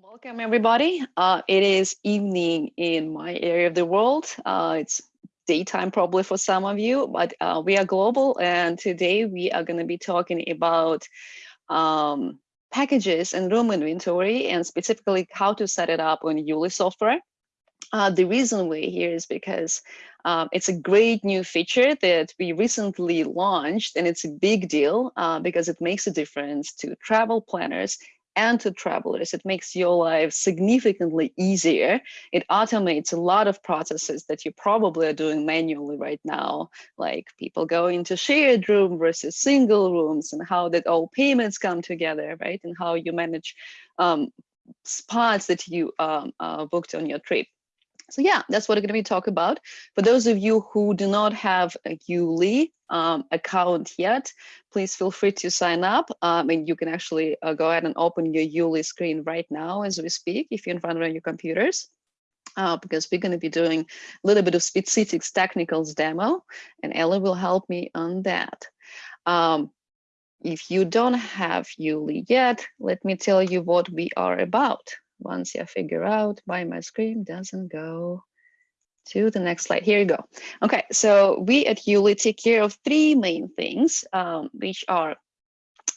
Welcome everybody. Uh, it is evening in my area of the world. Uh, it's daytime probably for some of you, but uh, we are global and today we are going to be talking about um, packages and room inventory and specifically how to set it up on Yuli software. Uh, the reason we're here is because um, it's a great new feature that we recently launched and it's a big deal uh, because it makes a difference to travel planners and to travelers. It makes your life significantly easier. It automates a lot of processes that you probably are doing manually right now, like people going to shared room versus single rooms and how that all payments come together, right? And how you manage um, spots that you um, uh, booked on your trip. So yeah, that's what we're going to be talking about. For those of you who do not have a Yuli um, account yet, please feel free to sign up. Um, and you can actually uh, go ahead and open your Yuli screen right now as we speak, if you're in front of your computers. Uh, because we're going to be doing a little bit of specifics technicals demo, and Ellie will help me on that. Um, if you don't have Yuli yet, let me tell you what we are about once you figure out why my screen doesn't go to the next slide. Here you go. Okay, so we at Yuli take care of three main things, um, which are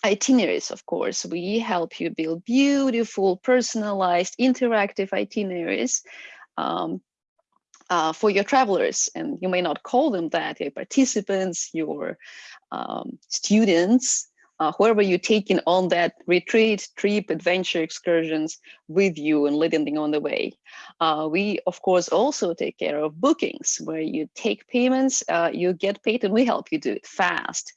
itineraries, of course. We help you build beautiful, personalized, interactive itineraries um, uh, for your travelers. And you may not call them that, your participants, your um, students, uh, whoever you're taking on that retreat, trip, adventure excursions with you and leading them on the way. Uh, we, of course, also take care of bookings where you take payments, uh, you get paid, and we help you do it fast.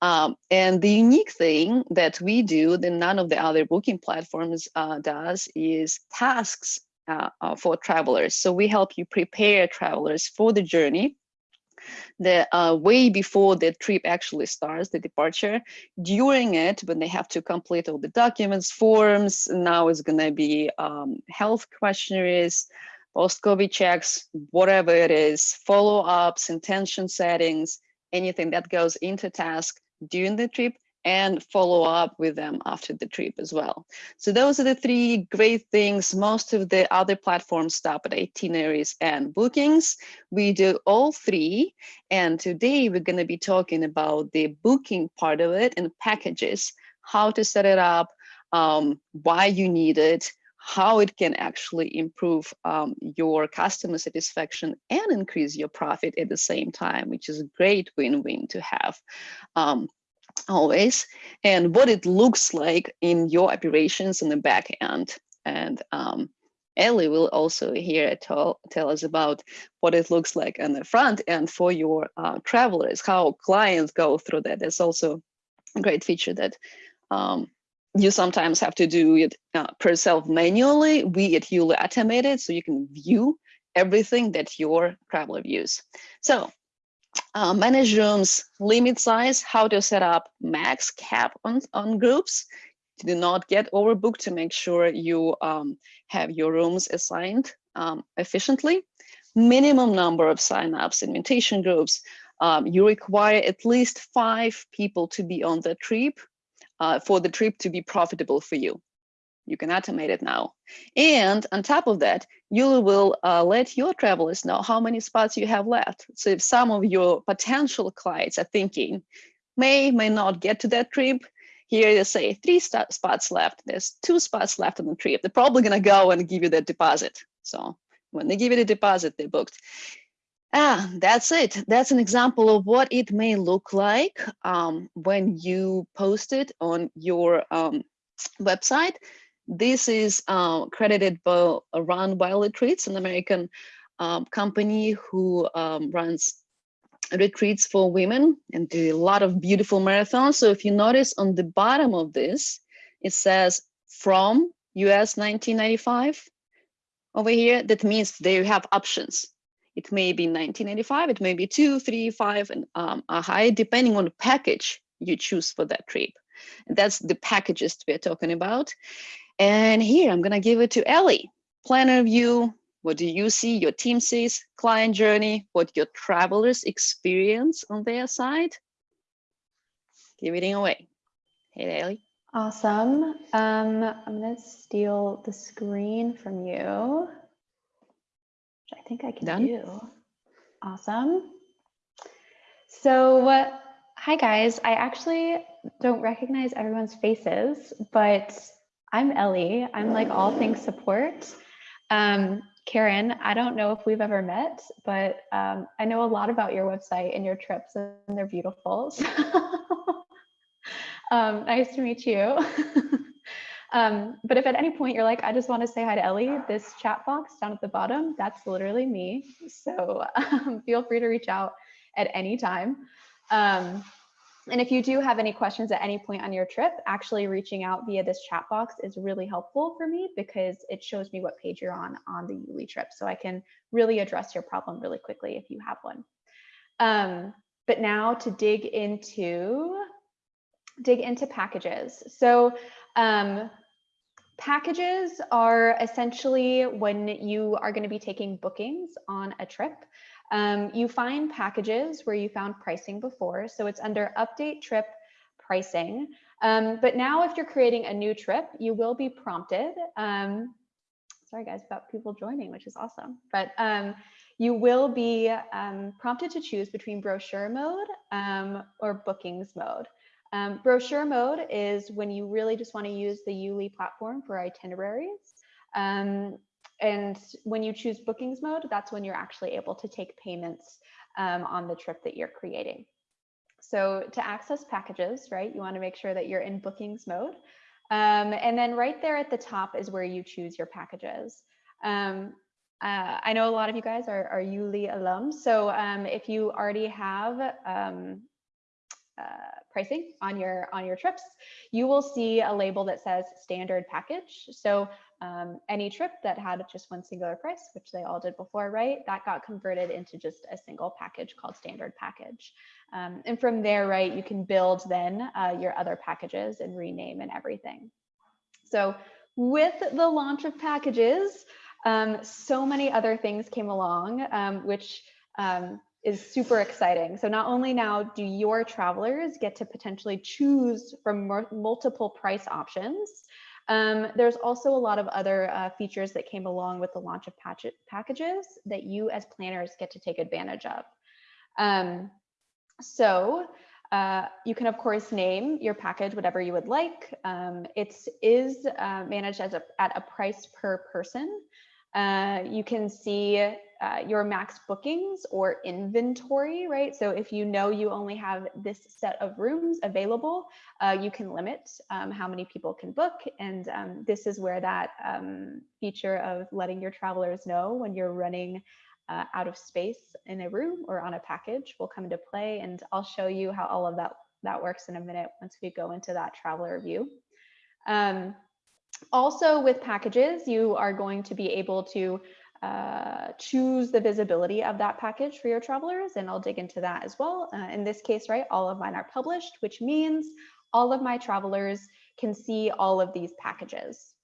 Um, and the unique thing that we do that none of the other booking platforms uh, does is tasks uh, uh, for travelers. So we help you prepare travelers for the journey the uh, way before the trip actually starts, the departure. During it, when they have to complete all the documents, forms, now it's going to be um, health questionnaires, post-COVID checks, whatever it is, follow-ups, intention settings, anything that goes into task during the trip and follow up with them after the trip as well. So those are the three great things. Most of the other platforms stop at itineraries and bookings. We do all three. And today we're going to be talking about the booking part of it and packages, how to set it up, um, why you need it, how it can actually improve um, your customer satisfaction and increase your profit at the same time, which is a great win-win to have. Um, always, and what it looks like in your operations in the back end. And um, Ellie will also here tell, tell us about what it looks like on the front end for your uh, travelers, how clients go through that. It's also a great feature that um, you sometimes have to do it uh, per self manually. We at Yuli automated so you can view everything that your traveler views. So uh, manage rooms, limit size, how to set up max cap on, on groups to do not get overbooked to make sure you um, have your rooms assigned um, efficiently. Minimum number of signups, invitation groups. Um, you require at least five people to be on the trip uh, for the trip to be profitable for you. You can automate it now. And on top of that, you will uh, let your travelers know how many spots you have left. So if some of your potential clients are thinking, may, may not get to that trip, here they say three spots left. There's two spots left on the trip. They're probably gonna go and give you that deposit. So when they give you the deposit, they booked. Ah, that's it. That's an example of what it may look like um, when you post it on your um, website. This is uh, credited by Run Wild Retreats, an American um, company who um, runs retreats for women and do a lot of beautiful marathons. So if you notice on the bottom of this, it says from US 1995 over here. That means they have options. It may be 1995, it may be two, three, five, and um, a high, depending on the package you choose for that trip. And that's the packages we're talking about. And here I'm going to give it to Ellie. Planner view, what do you see, your team sees, client journey, what your travelers experience on their side. Give it away. Hey, Ellie. Awesome. Um, I'm gonna steal the screen from you, which I think I can Done. do. Awesome. So, uh, hi guys. I actually don't recognize everyone's faces, but I'm Ellie. I'm like all things support. Um, Karen, I don't know if we've ever met, but um, I know a lot about your website and your trips, and they're beautiful. So, um, nice to meet you. um, but if at any point you're like, I just want to say hi to Ellie, this chat box down at the bottom, that's literally me. So um, feel free to reach out at any time. And if you do have any questions at any point on your trip, actually reaching out via this chat box is really helpful for me because it shows me what page you're on on the Yuli trip. So I can really address your problem really quickly if you have one. Um, but now to dig into dig into packages. So um, packages are essentially when you are going to be taking bookings on a trip. Um, you find packages where you found pricing before. So it's under update trip pricing. Um, but now if you're creating a new trip, you will be prompted. Um, sorry guys, about people joining, which is awesome. But um, you will be um, prompted to choose between brochure mode um, or bookings mode. Brochure mode is when you really just want to use the Yuli platform for itineraries. Um, and when you choose bookings mode, that's when you're actually able to take payments um, on the trip that you're creating. So to access packages, right, you want to make sure that you're in bookings mode. Um, and then right there at the top is where you choose your packages. Um, uh, I know a lot of you guys are, are Yuli alums. So um, if you already have um, uh, pricing on your on your trips, you will see a label that says standard package. So um, any trip that had just one singular price, which they all did before, right? That got converted into just a single package called standard package. Um, and from there, right, you can build then uh, your other packages and rename and everything. So with the launch of packages, um, so many other things came along, um, which um, is super exciting. So not only now do your travelers get to potentially choose from multiple price options, um, there's also a lot of other uh, features that came along with the launch of patch packages that you as planners get to take advantage of. Um, so uh, you can of course name your package whatever you would like. Um, it is uh, managed as a, at a price per person. Uh, you can see uh, your max bookings or inventory, right? So if you know you only have this set of rooms available, uh, you can limit um, how many people can book. And um, this is where that um, feature of letting your travelers know when you're running uh, out of space in a room or on a package will come into play. And I'll show you how all of that, that works in a minute once we go into that traveler view. Um, also with packages, you are going to be able to uh, choose the visibility of that package for your travelers, and I'll dig into that as well. Uh, in this case, right, all of mine are published, which means all of my travelers can see all of these packages.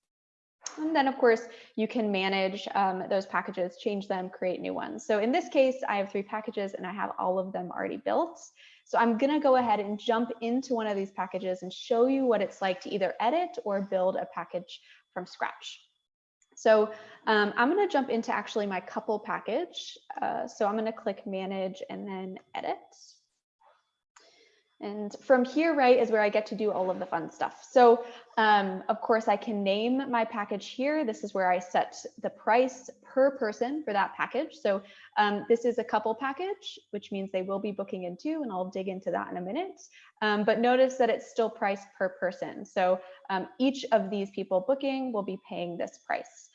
And then, of course, you can manage um, those packages, change them, create new ones. So in this case, I have three packages and I have all of them already built. So I'm going to go ahead and jump into one of these packages and show you what it's like to either edit or build a package from scratch. So um, I'm going to jump into actually my couple package. Uh, so I'm going to click manage and then edit. And from here, right, is where I get to do all of the fun stuff. So um, of course, I can name my package here. This is where I set the price per person for that package. So um, this is a couple package, which means they will be booking in two, and I'll dig into that in a minute. Um, but notice that it's still priced per person. So um, each of these people booking will be paying this price.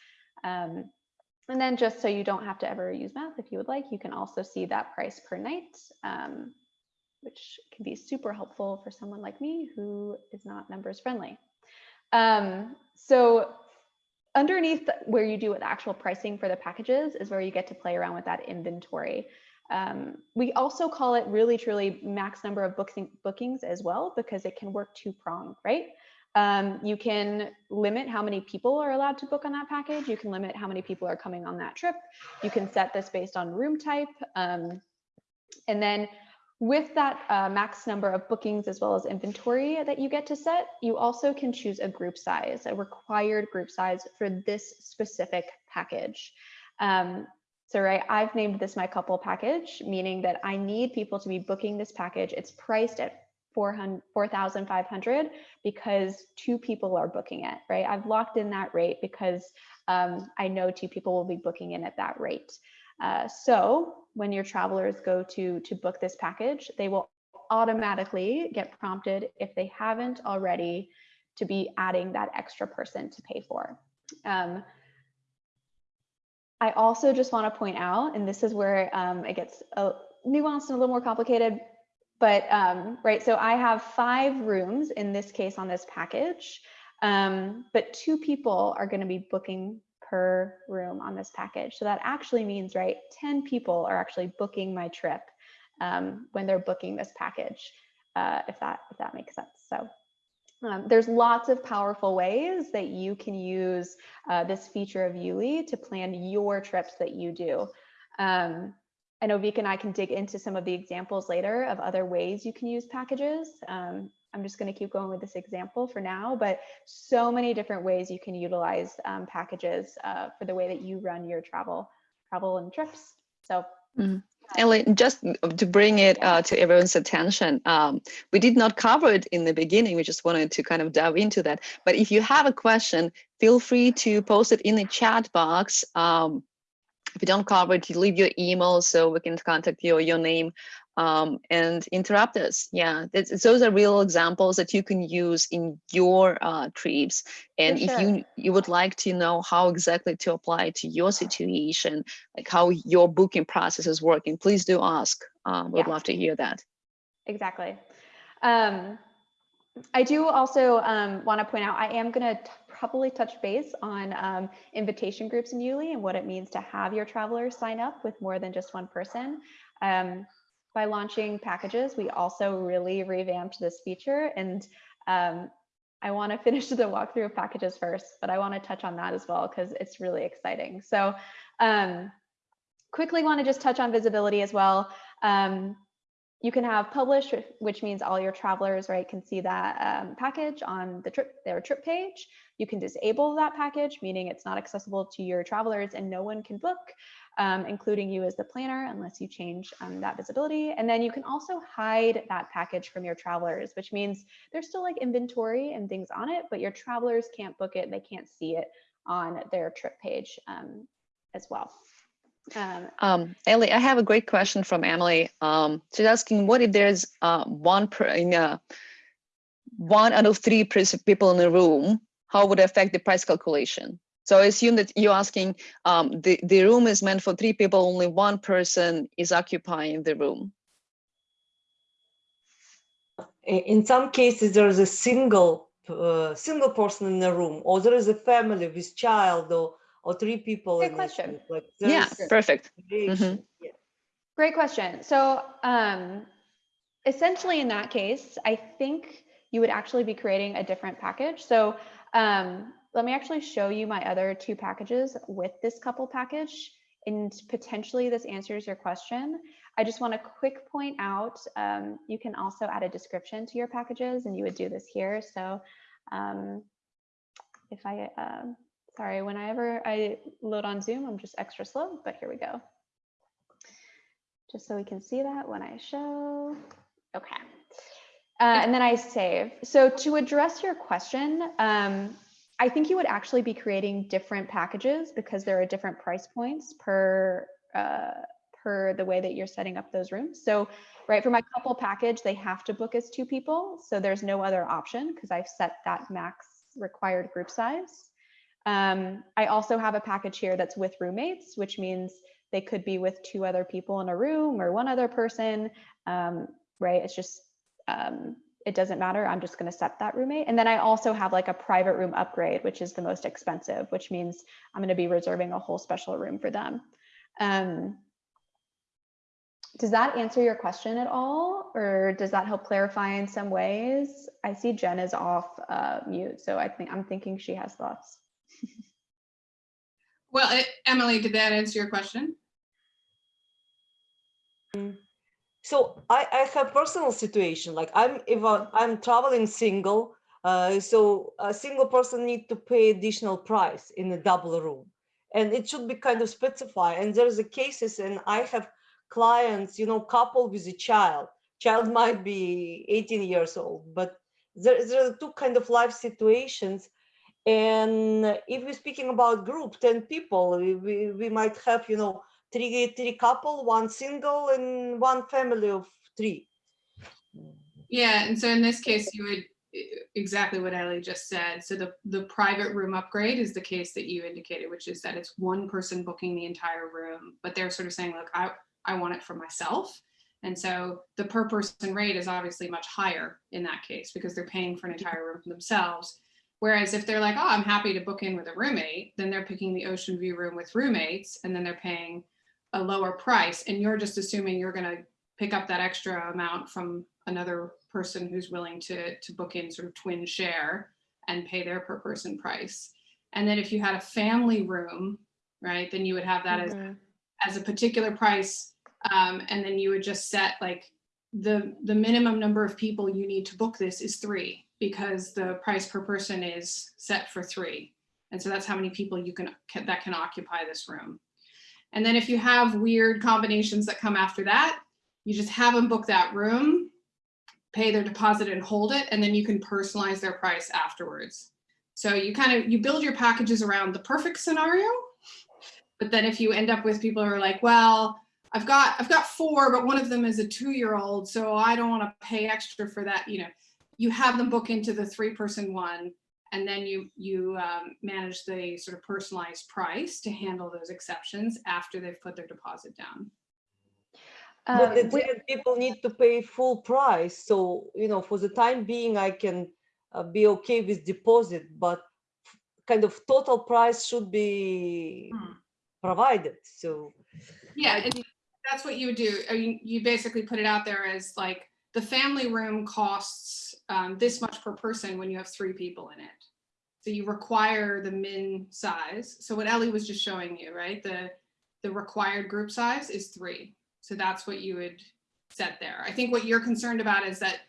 Um, and then just so you don't have to ever use math, if you would like, you can also see that price per night. Um, which can be super helpful for someone like me who is not numbers friendly. Um, so underneath where you do with actual pricing for the packages is where you get to play around with that inventory. Um, we also call it really truly max number of booking, bookings as well, because it can work two pronged, right? Um, you can limit how many people are allowed to book on that package. You can limit how many people are coming on that trip. You can set this based on room type. Um, and then with that uh, max number of bookings as well as inventory that you get to set, you also can choose a group size, a required group size for this specific package. Um, so right, I've named this my couple package, meaning that I need people to be booking this package. It's priced at 4,500 because two people are booking it, right? I've locked in that rate because um, I know two people will be booking in at that rate. Uh, so when your travelers go to, to book this package, they will automatically get prompted if they haven't already to be adding that extra person to pay for. Um, I also just want to point out, and this is where um, it gets a, nuanced and a little more complicated, but um, right, so I have five rooms in this case on this package, um, but two people are going to be booking per room on this package. So that actually means, right, 10 people are actually booking my trip um, when they're booking this package, uh, if that if that makes sense. So um, there's lots of powerful ways that you can use uh, this feature of Yuli to plan your trips that you do. Um, I know Vika and I can dig into some of the examples later of other ways you can use packages. Um, I'm just going to keep going with this example for now, but so many different ways you can utilize um, packages uh, for the way that you run your travel, travel and trips. So mm. Ellie, just to bring it uh, to everyone's attention, um, we did not cover it in the beginning. We just wanted to kind of dive into that. But if you have a question, feel free to post it in the chat box. Um, if you don't cover it, you leave your email so we can contact you or your name um, and interrupt us. Yeah, those are real examples that you can use in your uh, trips. And sure. if you you would like to know how exactly to apply to your situation, like how your booking process is working, please do ask. Um, we'd yeah. love to hear that. Exactly. Um, I do also um, want to point out, I am going to probably touch base on um, invitation groups in Yuli and what it means to have your travelers sign up with more than just one person. Um, by launching packages, we also really revamped this feature. And um, I want to finish the walkthrough of packages first, but I want to touch on that as well because it's really exciting. So um, quickly want to just touch on visibility as well. Um, you can have published, which means all your travelers, right, can see that um, package on the trip, their trip page. You can disable that package, meaning it's not accessible to your travelers and no one can book um, including you as the planner, unless you change um, that visibility. And then you can also hide that package from your travelers, which means there's still like inventory and things on it, but your travelers can't book it. They can't see it on their trip page um, as well. Um, um, Ellie, I have a great question from Emily. Um, she's asking, what if there's uh, one per, in a, one out of three people in the room? How would it affect the price calculation? So I assume that you're asking, um, the, the room is meant for three people, only one person is occupying the room. In some cases, there is a single uh, single person in the room, or there is a family with child, or or three people. Great question. Like yeah, perfect. Mm -hmm. yeah. Great question. So um, essentially, in that case, I think you would actually be creating a different package. So um, let me actually show you my other two packages with this couple package and potentially this answers your question. I just want to quick point out, um, you can also add a description to your packages and you would do this here. So um, if I, uh, sorry, whenever I load on Zoom, I'm just extra slow, but here we go. Just so we can see that when I show, okay. Uh, and then I save. So to address your question, um, I think you would actually be creating different packages because there are different price points per uh, per the way that you're setting up those rooms. So right for my couple package, they have to book as two people. So there's no other option because I've set that max required group size. Um, I also have a package here that's with roommates, which means they could be with two other people in a room or one other person, um, right? It's just um, it doesn't matter. I'm just going to set that roommate. And then I also have like a private room upgrade, which is the most expensive, which means I'm going to be reserving a whole special room for them. Um, does that answer your question at all? Or does that help clarify in some ways? I see Jen is off uh, mute, so I think I'm thinking she has thoughts. Well, it, Emily, did that answer your question? So I, I have personal situation, like I'm, if I'm traveling single, uh, so a single person need to pay additional price in a double room. And it should be kind of specified. And there's a cases and I have clients, you know, couple with a child. Child might be 18 years old, but there, there are two kind of life situations. And if we're speaking about group, 10 people, we, we, we might have, you know, three, three couple, one single and one family of three. Yeah, and so in this case, you would, exactly what Ellie just said. So the, the private room upgrade is the case that you indicated, which is that it's one person booking the entire room, but they're sort of saying, look, I, I want it for myself. And so the per person rate is obviously much higher in that case because they're paying for an entire room for themselves. Whereas if they're like, oh, I'm happy to book in with a roommate, then they're picking the ocean view room with roommates and then they're paying a lower price and you're just assuming you're gonna pick up that extra amount from another person who's willing to, to book in sort of twin share and pay their per person price. And then if you had a family room, right, then you would have that as, Mhm. as a particular price. Um, and then you would just set like the, the minimum number of people you need to book this is three because the price per person is set for three. And so that's how many people you can, can- that can occupy this room. And then if you have weird combinations that come after that, you just have them book that room, pay their deposit and hold it, and then you can personalize their price afterwards. So you kind of, you build your packages around the perfect scenario. But then if you end up with people who are like, well, I've got, I've got four, but one of them is a two-year-old, so I don't want to pay extra for that, you know, you have them book into the three-person one, and then you, you um, manage the sort of personalized price to handle those exceptions after they've put their deposit down. But Um, the we- people need to pay full price, so, you know, for the time being, I can uh, be okay with deposit, but kind of total price should be Hmm. provided, so. Yeah, and that's what you would do. I mean, you basically put it out there as like, the family room costs um, this much per person when you have three people in it. So you require the min size. So what Ellie was just showing you, right? The, the required group size is three. So that's what you would set there. I think what you're concerned about is that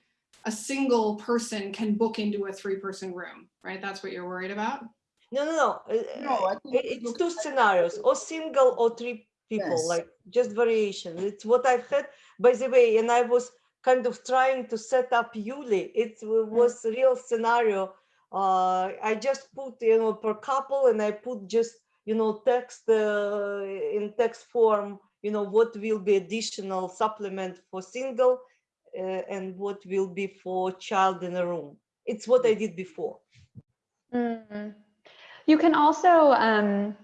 a single person can book into a three-person room, right? That's what you're worried about? No, no, no. uh, No, I think i- it It's two scenarios, or single or three people, Yes. like just variation. It's what I've had, by the way, and I was kind of trying to set up Yuli. It was a real scenario. Uh, I just put, you know, per couple and I put just, you know, text uh, in text form, you know, what will be additional supplement for single uh, and what will be for child in a room. It's what I did before. Mm. You can also, um,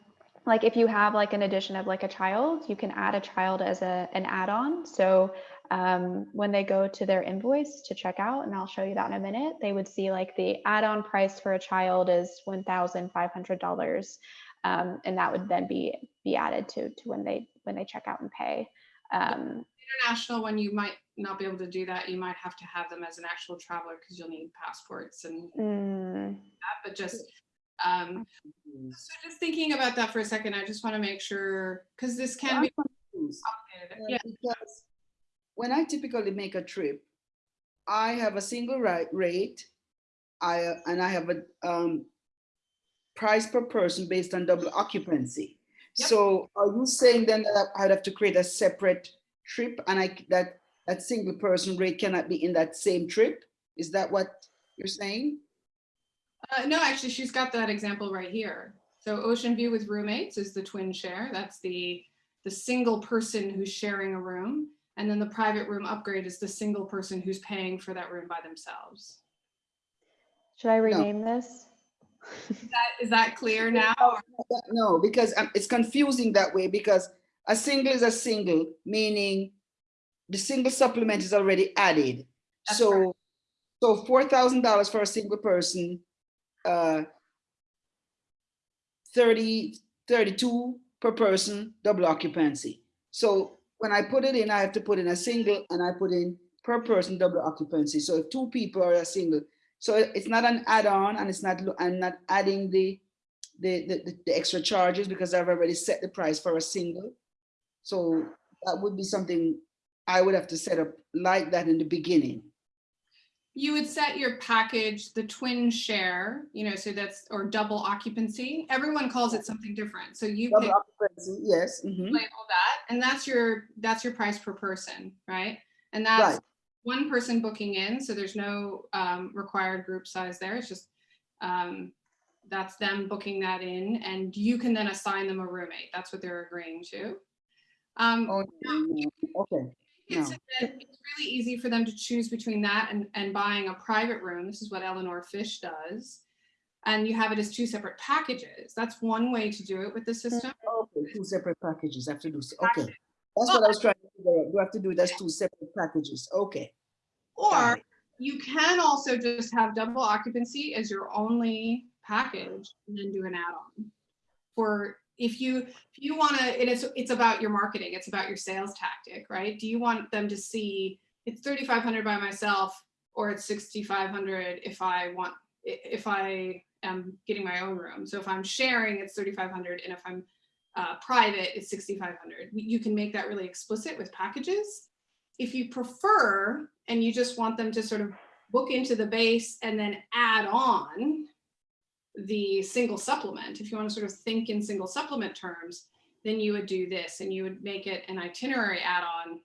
like if you have like an addition of like a child, you can add a child as a, an add-on. So um, when they go to their invoice to check out, and I'll show you that in a minute, they would see like the add-on price for a child is $1,500. Um, and that would then be, be added to, to when they, when they check out and pay. Um, International, when you might not be able to do that, you might have to have them as an actual traveler because you'll need passports and mm, that, but just, um, so just thinking about that for a second, I just want to make sure, because this can I'm be complicated. Yeah, Because when I typically make a trip, I have a single rate, rate, I, and I have a, um, price per person based on double occupancy. Yep. So are you saying then that I'd have to create a separate trip and I, that, that single person rate cannot be in that same trip? Is that what you're saying? uh, no, actually, she's got that example right here. So Ocean View with roommates is the twin share. That's the, the single person who's sharing a room. And then the private room upgrade is the single person who's paying for that room by themselves. should I rename this? That, is that clear now? or- No, because um, it's confusing that way because a single is a single, meaning the single supplement is already added. That's So, so four thousand dollars for a single person, uh, 30, 32 per person, double occupancy. So when I put it in, I have to put in a single and I put in per person double occupancy. So if two people are a single, so it's not an add-on and it's not, I'm not adding the, the, the- the extra charges because I've already set the price for a single. So that would be something I would have to set up like that in the beginning. You would set your package, the twin share, you know, so that's, or double occupancy. Everyone calls it something different. So you Double pick occupancy, Yes. mhm, label that, and that's your, that's your price per person, right? And Right. that's one person booking in, so there's no um, required group size there. It's just, um, that's them booking that in, and you can then assign them a roommate. That's what they're agreeing to. Um, Oh, Okay, it's, no. it's really easy for them to choose between that and, and buying a private room. This is what Eleanor Fish does. And you have it as two separate packages. That's one way to do it with the mm, system. okay, two separate packages, I have to do, s- okay. That's what I was trying to figure out. Do I have to do it as two separate packages? Okay. Or you can also just have double occupancy as your only package and then do an add-on. For if you, if you want to, and it is, it's about your marketing, it's about your sales tactic, right? Do you want them to see it's 3,500 by myself or it's 6,500 if I want, if I am getting my own room? So if I'm sharing, it's 3,500 and if I'm uh, private, it's 6,500. You can make that really explicit with packages if you prefer and you just want them to sort of book into the base and then add on the single supplement, if you want to sort of think in single supplement terms, then you would do this and you would make it an itinerary add-on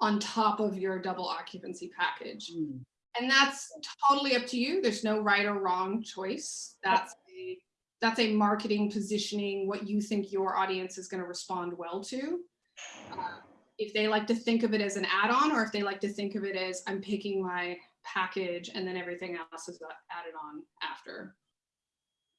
on top of your double occupancy package. Hmm, And that's totally up to you. There's no right or wrong choice. That's a, that's a marketing positioning, what you think your audience is going to respond well to. Uh, If they like to think of it as an add-on, or if they like to think of it as I'm picking my package and then everything else is added on after.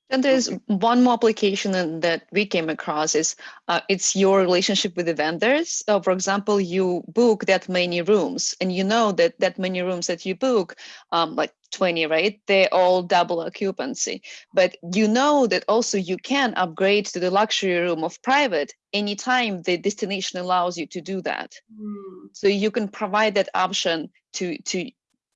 And there's one more application that- that we came across is uh, it's your relationship with the vendors. So for example, you book that many rooms and you know that that many rooms that you book, um, like 20, right? They're all double occupancy. But you know that also you can upgrade to the luxury room of private anytime the destination allows you to do that. Hmm. So you can provide that option to to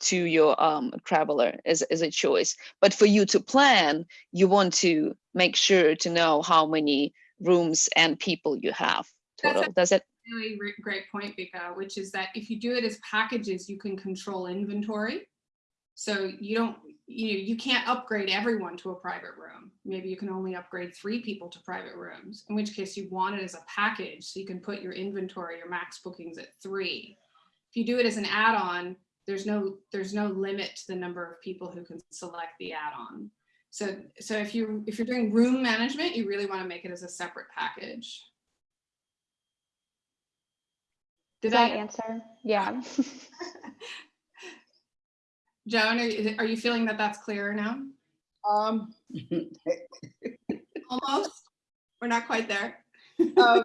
to your um, traveler as, as a choice. But for you to plan, you want to make sure to know how many rooms and people you have That's total. Does it? really great point, Vika, which is that if you do it as packages, you can control inventory. So you don't, you know, you can't upgrade everyone to a private room. Maybe you can only upgrade three people to private rooms, in which case you want it as a package. So you can put your inventory, your max bookings at three. If you do it as an add-on, there's no, there's no limit to the number of people who can select the add-on. So, so if you, if you're doing room management, you really want to make it as a separate package. Does Did I that answer? Yeah. Joan, are you, are you feeling that that's clearer now? Um, Almost. We're not quite there. uh,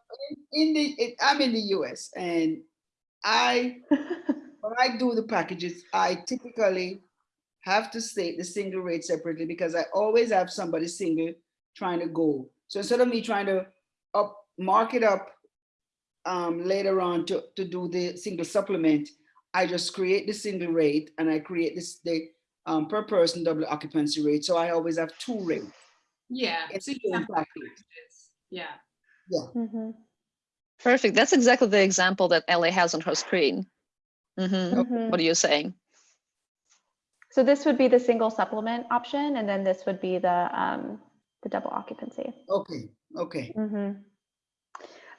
in the, it, I'm in the US and I, when I do the packages, I typically have to state the single rate separately because I always have somebody single trying to go. So instead of me trying to up, mark it up um, later on to, to do the single supplement, I just create the single rate and I create this, the um, per person double occupancy rate. So I always have two rates. Yeah. It's so you the have same package. packages. Yeah. Mhm, Perfect. That's exactly the example that Ellie has on her screen. Hmm mhm. What are you saying? So this would be the single supplement option, and then this would be the um, the double occupancy. Okay, okay. Mhm.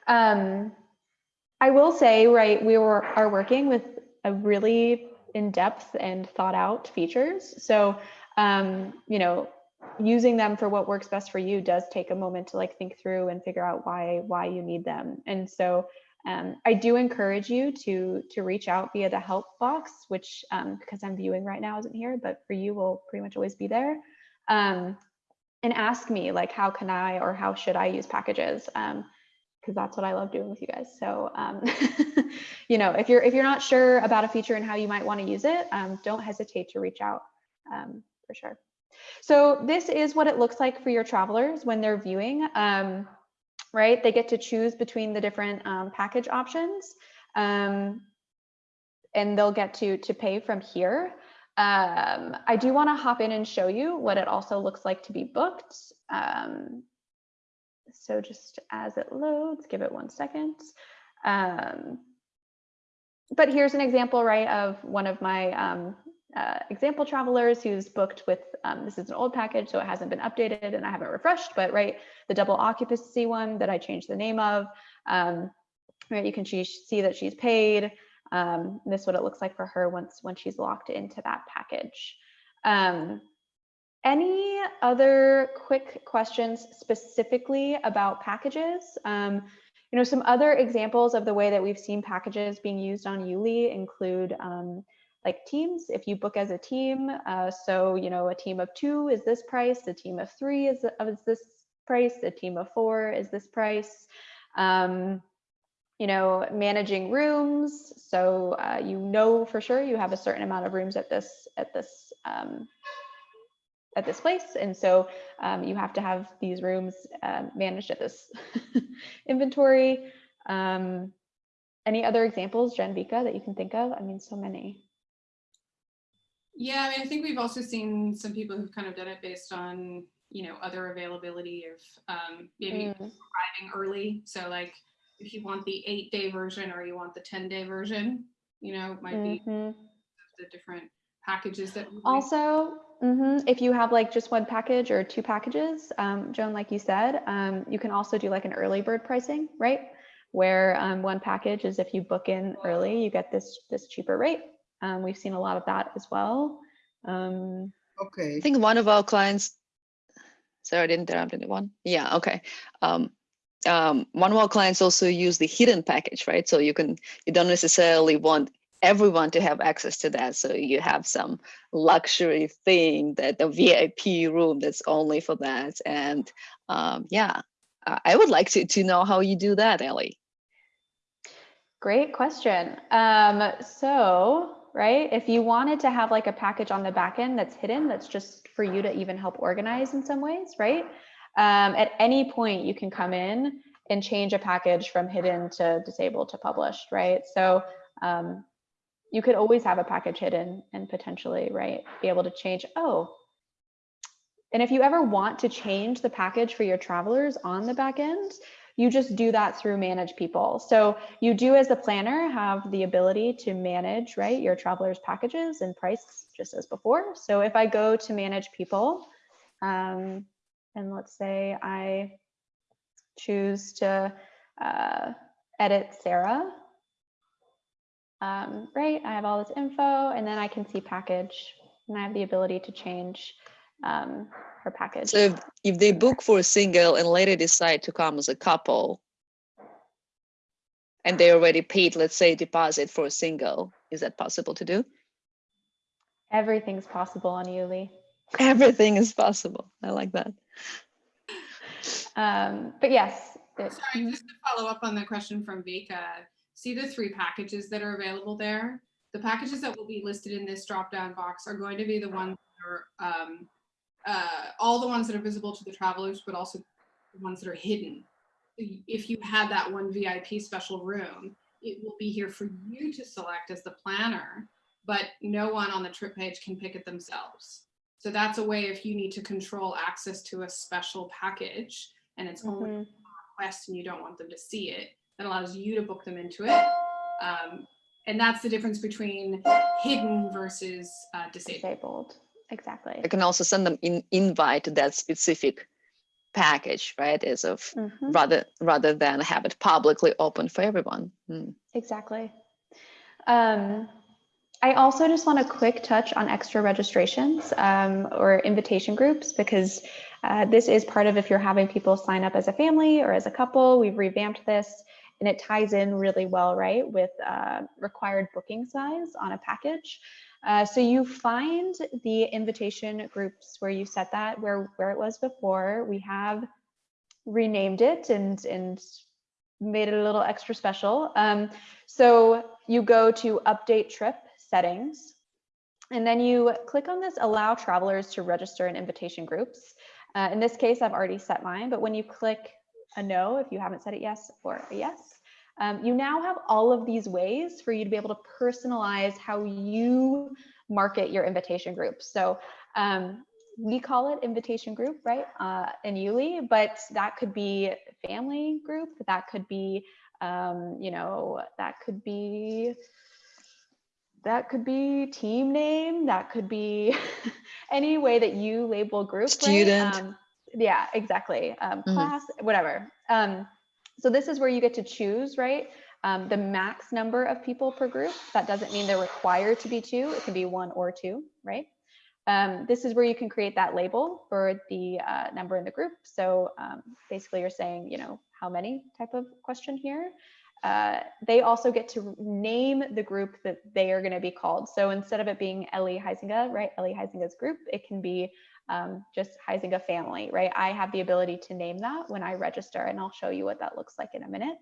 Um, I will say, right, we were are working with a really in-depth and thought out features. So, um, you know, using them for what works best for you does take a moment to like think through and figure out why why you need them. And so, um, I do encourage you to to reach out via the help box, which um, because I'm viewing right now isn't here, but for you will pretty much always be there. Um, and ask me like, how can I or how should I use packages? Um, because that's what I love doing with you guys. So, um, you know, if you're if you're not sure about a feature and how you might want to use it, um, don't hesitate to reach out um, for sure. So this is what it looks like for your travelers when they're viewing. Um, right, they get to choose between the different um, package options, um, and they'll get to to pay from here. Um, I do want to hop in and show you what it also looks like to be booked. Um, so just as it loads, give it one second. Um, but here's an example, right, of one of my um, uh, example travelers who's booked with, um, this is an old package, so it hasn't been updated and I haven't refreshed, but right, the double occupancy one that I changed the name of, um, right, you can see, see that she's paid. Um, this is what it looks like for her once, when she's locked into that package. Um, any other quick questions specifically about packages? Um, you know, some other examples of the way that we've seen packages being used on Yuli include um, like teams, if you book as a team. Uh, so, you know, a team of two is this price, a team of three is, is this price, a team of four is this price. Um, you know, managing rooms. So uh, you know for sure you have a certain amount of rooms at this at this um, at this place. And so um, you have to have these rooms uh, managed at this inventory. Um, any other examples, Janvika, that you can think of? I mean, so many. Yeah, I mean, I think we've also seen some people who've kind of done it based on, you know, other availability of um, maybe Mm. arriving early. So like if you want the eight day version or you want the 10 day version, you know, it might be Mhm. the different packages that. Also, mhm, if you have like just one package or two packages, um, Joan, like you said, um, you can also do like an early bird pricing, right? Where um, one package is if you book in early, you get this this cheaper rate. Um, we've seen a lot of that as well. Um, Okay. I think one of our clients, sorry, I didn't interrupt anyone. Yeah, okay. Um, um, one of our clients also use the hidden package, right? So you can, you don't necessarily want everyone to have access to that. So you have some luxury thing that the VIP room that's only for that. And um, yeah, I I would like to, to know how you do that, Ellie. Great question. Um, so, right, if you wanted to have like a package on the back end that's hidden, that's just for you to even help organize in some ways, right? Um, at any point, you can come in and change a package from hidden to disabled to published, right? So um, you could always have a package hidden and potentially, right, be able to change, oh, and if you ever want to change the package for your travelers on the back end, you just do that through manage people. So you do as the planner have the ability to manage, right, your travelers packages and price just as before. So if I go to manage people, um, and let's say I choose to uh, edit Sarah, um, right, I have all this info and then I can see package and I have the ability to change um, her package. So if, if they book for a single and later decide to come as a couple, and they already paid, let's say, deposit for a single, is that possible to do? Everything's possible on Yuli. Everything is possible. I like that. Um, but yes, it- Sorry, just to follow up on the question from Vika, see the three packages that are available there? The packages that will be listed in this drop-down box are going to be the ones that are, um, uh, all the ones that are visible to the travelers, but also the ones that are hidden. If you had that one VIP special room, it will be here for you to select as the planner, but no one on the trip page can pick it themselves. So that's a way if you need to control access to a special package and it's only mhm. request and you don't want them to see it, that allows you to book them into it. Um, and that's the difference between hidden versus uh, disabled. disabled. Exactly. I can also send them in invite to that specific package, right? As of Mhm, rather rather than have it publicly open for everyone. Mm. Exactly. Um, I also just want a quick touch on extra registrations um, or invitation groups because uh, this is part of if you're having people sign up as a family or as a couple. We've revamped this and it ties in really well, right, with uh, required booking size on a package. Uh, so you find the invitation groups where you set that where where it was before. We have renamed it and and made it a little extra special. Um, so you go to update trip settings, and then you click on this allow travelers to register in invitation groups. Uh, in this case, I've already set mine, but when you click a no, if you haven't set it yes or a yes, um, you now have all of these ways for you to be able to personalize how you market your invitation groups. So um, we call it invitation group, right, uh, in Yuli, but that could be family group, that could be, um, you know, that could be that could be team name, that could be any way that you label group. right? Student. Um, yeah, exactly. Um, Mhm. Class, whatever. So this is where you get to choose, right? Um, the max number of people per group. That doesn't mean they're required to be two. It can be one or two, right? Um, this is where you can create that label for the uh, number in the group. So um, basically you're saying, you know, how many type of question here. Uh, they also get to name the group that they are going to be called. So instead of it being Ellie Heisinga, right, Ellie Heisinga's group, it can be um, just Heisinga family, right? I have the ability to name that when I register, and I'll show you what that looks like in a minute.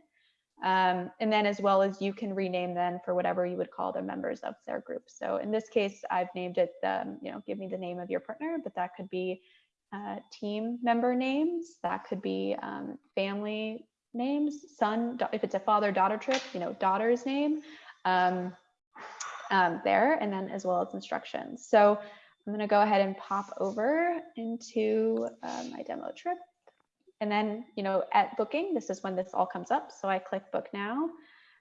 Um, and then as well as you can rename them for whatever you would call the members of their group. So in this case, I've named it, um, you know, give me the name of your partner, but that could be uh, team member names. That could be um, family names, son, if it's a father daughter trip, you know, daughter's name um, um, there, and then as well as instructions. So I'm going to go ahead and pop over into uh, my demo trip. And then, you know, at booking, this is when this all comes up. So I click book now.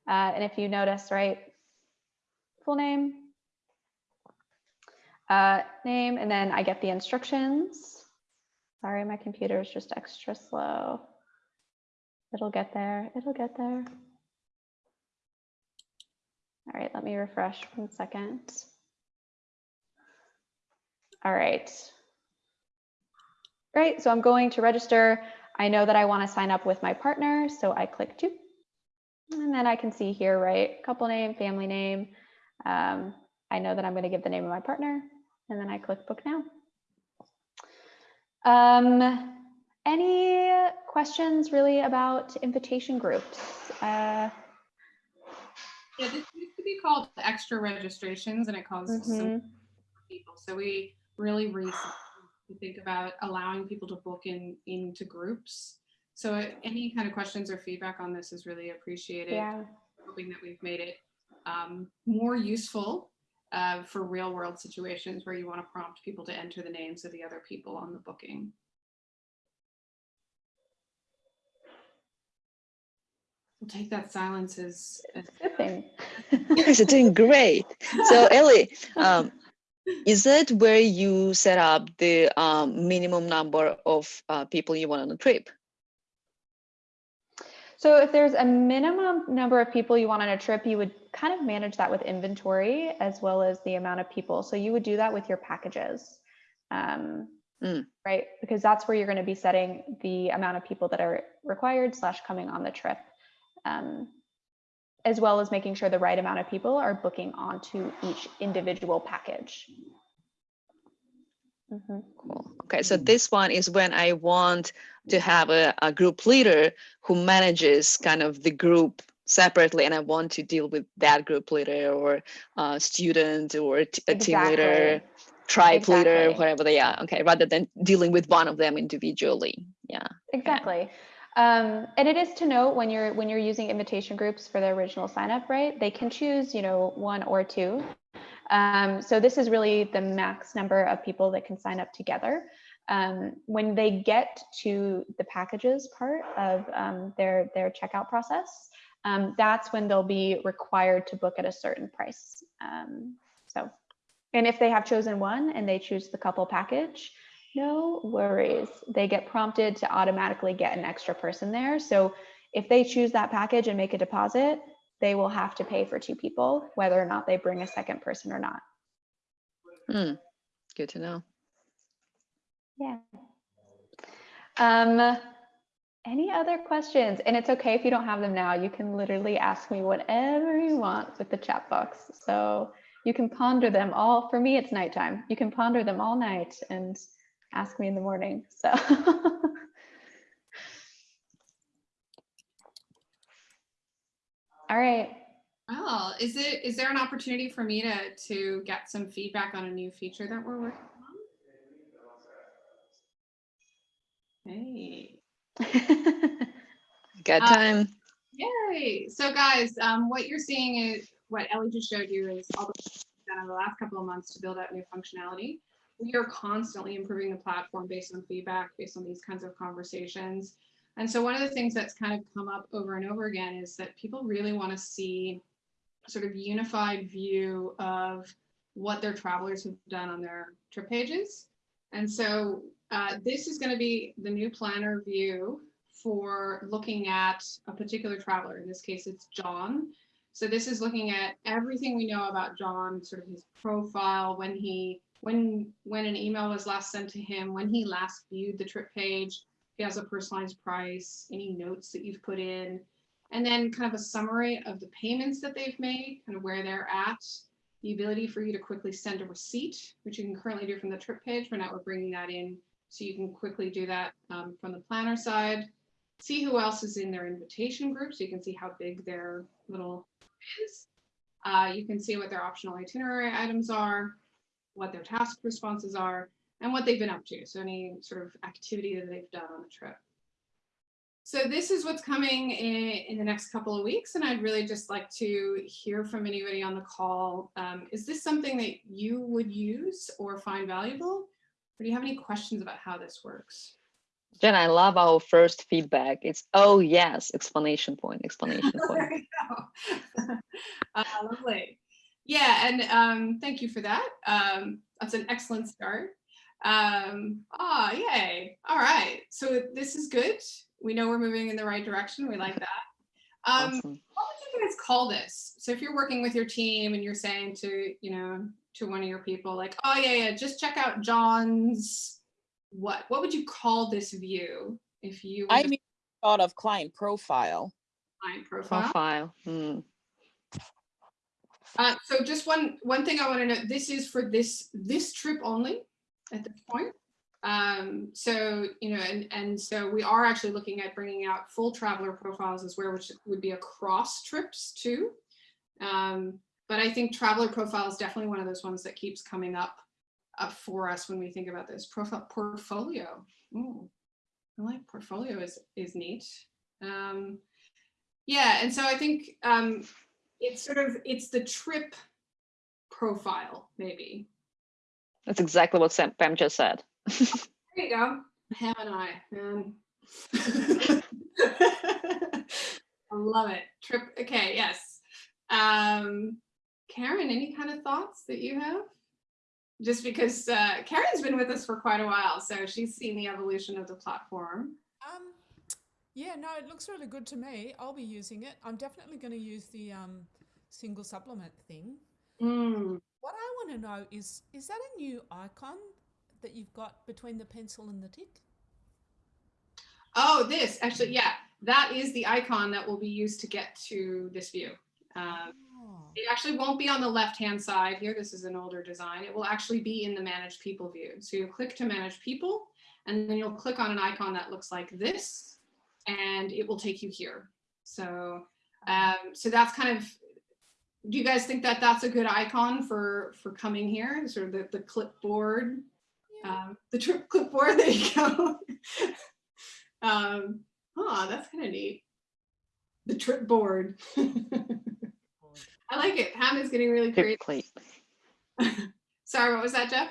Uh, and if you notice, right, full name, uh, name, and then I get the instructions. Sorry, my computer is just extra slow. It'll get there. It'll get there. All right, let me refresh one second. All right. Great, so I'm going to register. I know that I want to sign up with my partner, so I click two. And then I can see here, right, couple name, family name. Um, I know that I'm going to give the name of my partner, and then I click book now. Um, any questions really about invitation groups? Uh, Yeah, this used to be called extra registrations and it causes some mhm. people. So we really recently to think about allowing people to book in into groups. So uh, any kind of questions or feedback on this is really appreciated. Yeah, Hoping that we've made it um, more useful uh, for real world situations where you want to prompt people to enter the names of the other people on the booking. We'll take that silence as, as good thing. You guys are doing great. So Ellie, um, is that where you set up the um, minimum number of uh, people you want on a trip? So if there's a minimum number of people you want on a trip, you would kind of manage that with inventory as well as the amount of people. So you would do that with your packages, um, Mm. right? Because that's where you're going to be setting the amount of people that are required slash coming on the trip, um, as well as making sure the right amount of people are booking onto each individual package. Mhm. Cool. Okay, so this one is when I want to have a, a group leader who manages kind of the group separately, and I want to deal with that group leader or uh, student or a team leader, Exactly. tribe leader, Exactly. whatever they are. Okay, rather than dealing with one of them individually. Yeah. Exactly. Um, and it is to note when you're when you're using invitation groups for the original sign up, right? They can choose, you know, one or two. Um, so this is really the max number of people that can sign up together. Um, when they get to the packages part of um, their their checkout process, um, that's when they'll be required to book at a certain price. Um, so, and if they have chosen one and they choose the couple package, no worries. They get prompted to automatically get an extra person there. So if they choose that package and make a deposit, they will have to pay for two people, whether or not they bring a second person or not. Hmm. Good to know. Yeah. Um, any other questions? And it's okay if you don't have them now. You can literally ask me whatever you want with the chat box. So you can ponder them all. For me, it's nighttime. You can ponder them all night and ask me in the morning. So. all right. Well, is it is there an opportunity for me to to get some feedback on a new feature that we're working on? Hey. Good Uh, time. Yay! So guys, um, what you're seeing is what Ellie just showed you is all the work we've done over the last couple of months to build out new functionality. We are constantly improving the platform based on feedback, based on these kinds of conversations. And so one of the things that's kind of come up over and over again is that people really want to see sort of unified view of what their travelers have done on their trip pages. And so uh, this is going to be the new planner view for looking at a particular traveler. In this case, it's John. So this is looking at everything we know about John, sort of his profile, when he when when an email was last sent to him, when he last viewed the trip page, he has a personalized price, any notes that you've put in, and then kind of a summary of the payments that they've made, kind of where they're at, the ability for you to quickly send a receipt, which you can currently do from the trip page, but now we're bringing that in so you can quickly do that um, from the planner side. See who else is in their invitation group so you can see how big their little is. Uh, you can see what their optional itinerary items are, what their task responses are, and what they've been up to. So any sort of activity that they've done on the trip. So this is what's coming in, in the next couple of weeks, and I'd really just like to hear from anybody on the call. Um, is this something that you would use or find valuable? Or do you have any questions about how this works? Jen, I love our first feedback. It's, oh yes, explanation point, explanation point. There you go. uh, lovely. Yeah, and um, thank you for that. Um, that's an excellent start. Um, ah, yay. All right. So this is good. We know we're moving in the right direction. We like that. Um, Awesome. what would you guys call this? So if you're working with your team and you're saying to, you know, to one of your people like, oh yeah, yeah, just check out John's what? What would you call this view if you I mean, thought of client profile. client profile? Profile. Hmm. Uh, so just one one thing I want to know. This is for this this trip only at this point. Um, so you know, and and so we are actually looking at bringing out full traveler profiles as well, which would be across trips too. Um, but I think traveler profile is definitely one of those ones that keeps coming up up for us when we think about this profile portfolio. Ooh, I like portfolio is is neat. Um, yeah, and so I think um, it's sort of it's the trip profile maybe. That's exactly what Sam, Pam just said. there you go. Ham and i man. I love it. Trip okay yes. Um karen any kind of thoughts that you have? Just because uh karen's been with us for quite a while so she's seen the evolution of the platform. Um, yeah, no, it looks really good to me. I'll be using it. I'm definitely going to use the um, single supplement thing. Mm, What I want to know is, is that a new icon that you've got between the pencil and the tick? oh this actually yeah that is the icon that will be used to get to this view um, Oh, It actually won't be on the left-hand side here. This is an older design. It will actually be in the manage people view. So you click to manage people, and then you'll click on an icon that looks like this, and it will take you here. So, um, so that's kind of, do you guys think that that's a good icon for, for coming here? Sort of the, the clipboard, yeah. um, the trip clipboard, there you go. um, oh, that's kind of neat. The trip board. I like it. Pam is getting really Tip creative. Sorry, what was that, Jeff?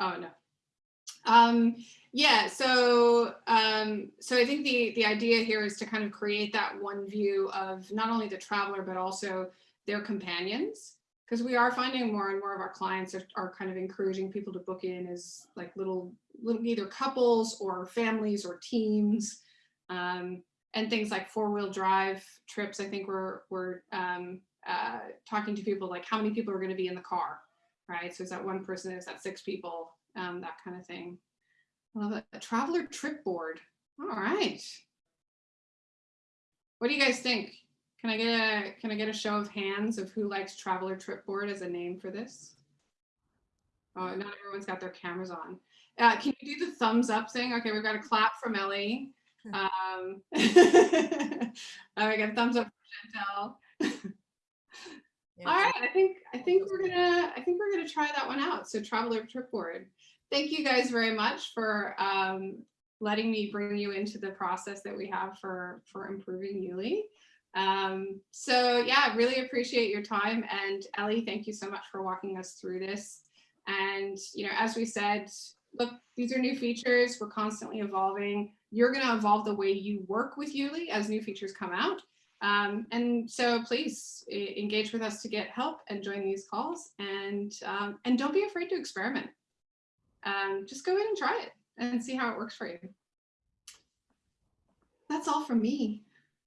Oh no. Um, yeah, so um, so I think the the idea here is to kind of create that one view of not only the traveler but also their companions, because we are finding more and more of our clients are, are kind of encouraging people to book in as like little little either couples or families or teams. Um, and things like four-wheel drive trips. I think we're we're um, uh, talking to people like how many people are going to be in the car, right? So is that one person? Is that six people? Um, that kind of thing. I love it. A traveler trip board. All right. What do you guys think? Can I get a can I get a show of hands of who likes traveler trip board as a name for this? Oh, not everyone's got their cameras on. Uh, can you do the thumbs up thing? Okay, we've got a clap from Ellie. Um, oh, we got a thumbs up from Chantel. All right, I think I think we're gonna I think we're gonna try that one out. So traveler trip board. Thank you guys very much for um, letting me bring you into the process that we have for for improving Yuli. Um, so yeah, really appreciate your time and Ellie, thank you so much for walking us through this. And you know, as we said, look, these are new features. We're constantly evolving. You're going to evolve the way you work with Yuli as new features come out. Um, and so please engage with us to get help and join these calls and, um, and don't be afraid to experiment. Um, just go in and try it and see how it works for you. That's all from me.